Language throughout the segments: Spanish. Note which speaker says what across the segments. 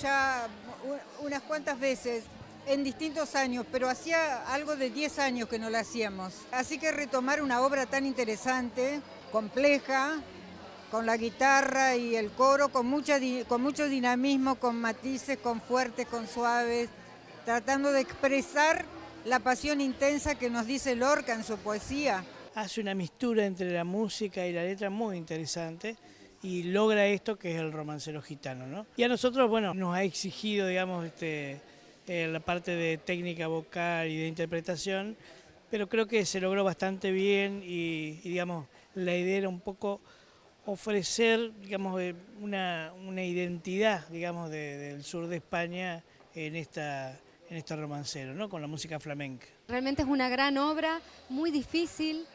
Speaker 1: ya unas cuantas veces en distintos años, pero hacía algo de 10 años que no la hacíamos. Así que retomar una obra tan interesante, compleja, con la guitarra y el coro, con, mucha, con mucho dinamismo, con matices, con fuertes, con suaves, tratando de expresar la pasión intensa que nos dice Lorca en su poesía.
Speaker 2: Hace una mistura entre la música y la letra muy interesante y logra esto que es el romancero gitano. ¿no? Y a nosotros, bueno, nos ha exigido, digamos, este, eh, la parte de técnica vocal y de interpretación, pero creo que se logró bastante bien y, digamos, la idea era un poco ofrecer, digamos, eh, una, una identidad, digamos, del sur de España en esta en este romancero, ¿no? con la música flamenca.
Speaker 3: Realmente es una gran obra, muy difícil,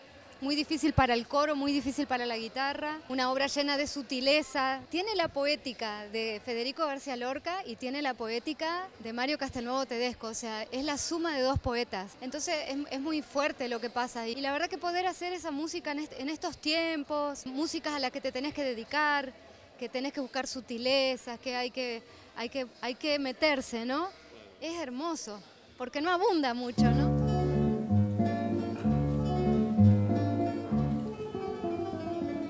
Speaker 3: muy difícil para el coro, muy difícil para la guitarra, una obra llena de sutileza. Tiene la poética de Federico García Lorca y tiene la poética de Mario Castelnuovo Tedesco, o sea, es la suma de dos poetas. Entonces es, muy fuerte lo que pasa y la verdad que poder hacer esa música en, estos tiempos, músicas a las que te tenés que dedicar, que tenés que buscar sutilezas, que hay que, hay que, hay que meterse, ¿no? Es hermoso, porque no abunda mucho, ¿no?